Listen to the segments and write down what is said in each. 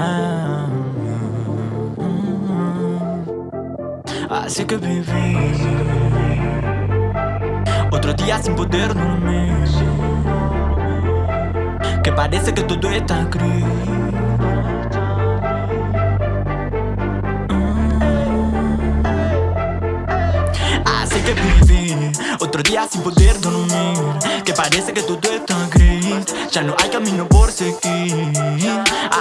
Ah, así que viví otro día sin poder dormir. Que parece que todo está gris. Otro día sin poder dormir. Que parece que todo está gris. Ya no hay camino por seguir.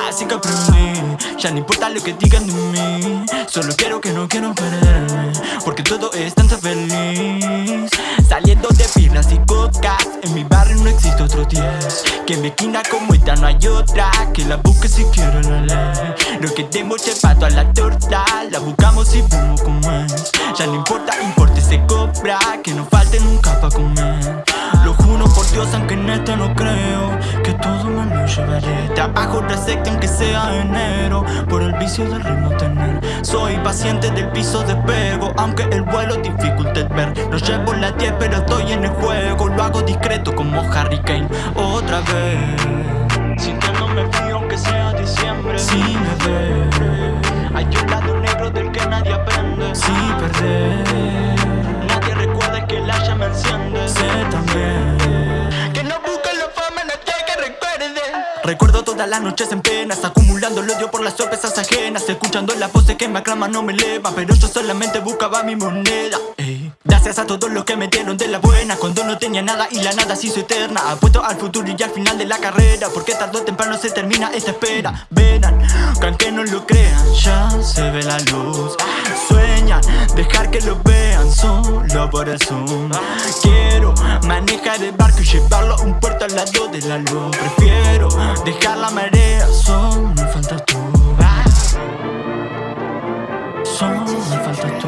Así que aprendí. Ya no importa lo que digan de mí. Solo quiero que no quiero perderme Porque todo es tan feliz. Saliendo de filas y cocas. En mi barrio no existe otro 10 Que me esquina como esta no hay otra. Que la busque si quiero la ley No queremos pato a la torta La buscamos y vemos como es. Ya no importa, importa se cobra Que no falte nunca pa' comer. Lo juro por Dios aunque en esto no creo todo me lo llevaré Trabajo recepta aunque sea enero Por el vicio del ritmo tener. Soy paciente del piso de pego Aunque el vuelo dificulte ver. No llevo la 10 pero estoy en el juego Lo hago discreto como Harry Kane. Otra vez todas las noches en penas Acumulando el odio por las sorpresas ajenas Escuchando las voces que me aclaman no me elevan Pero yo solamente buscaba mi moneda. Gracias a todos los que me dieron de la buena Cuando no tenía nada y la nada se hizo eterna Apuesto al futuro y al final de la carrera Porque tarde o temprano se termina esta espera. Verán, que aunque no lo crean Ya se ve la luz. Sueñan, dejar que lo vean Por Quiero manejar el barco y llevarlo a un puerto al lado de la luz. Prefiero dejar la marea Solo me falta tú Solo me falta tú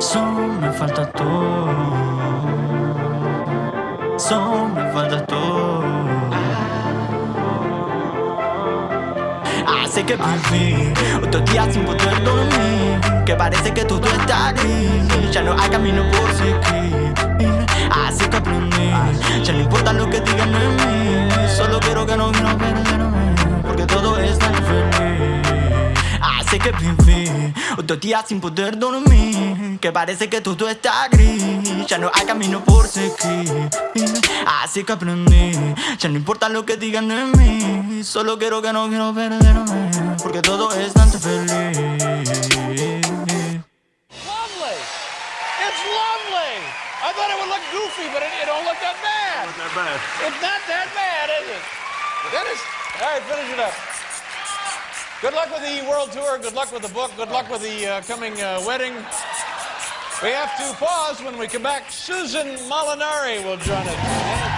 Solo me falta tú Solo me falta tú Así que viví otro día sin poder dormir Que parece que todo está gris Ya no hay camino por seguir. Así que aprendí. Ya no importa lo que digan de mí. Solo quiero que no quiero perderme Porque todo es tan feliz Así que viví otro día sin poder dormir Que parece que todo está gris. Ya no hay camino por seguir. Así que aprendí. Ya no importa lo que digan de mí. Solo quiero que no quiero perderme Porque todo es tan feliz thought it would look goofy, but it, it don't look that bad. Not that bad. It's not that bad, is it? Dennis? All right, finish it up. Good luck with the world tour. Good luck with the book. Good luck with the uh, coming uh, wedding. We have to pause. When we come back, Susan Molinari will join us.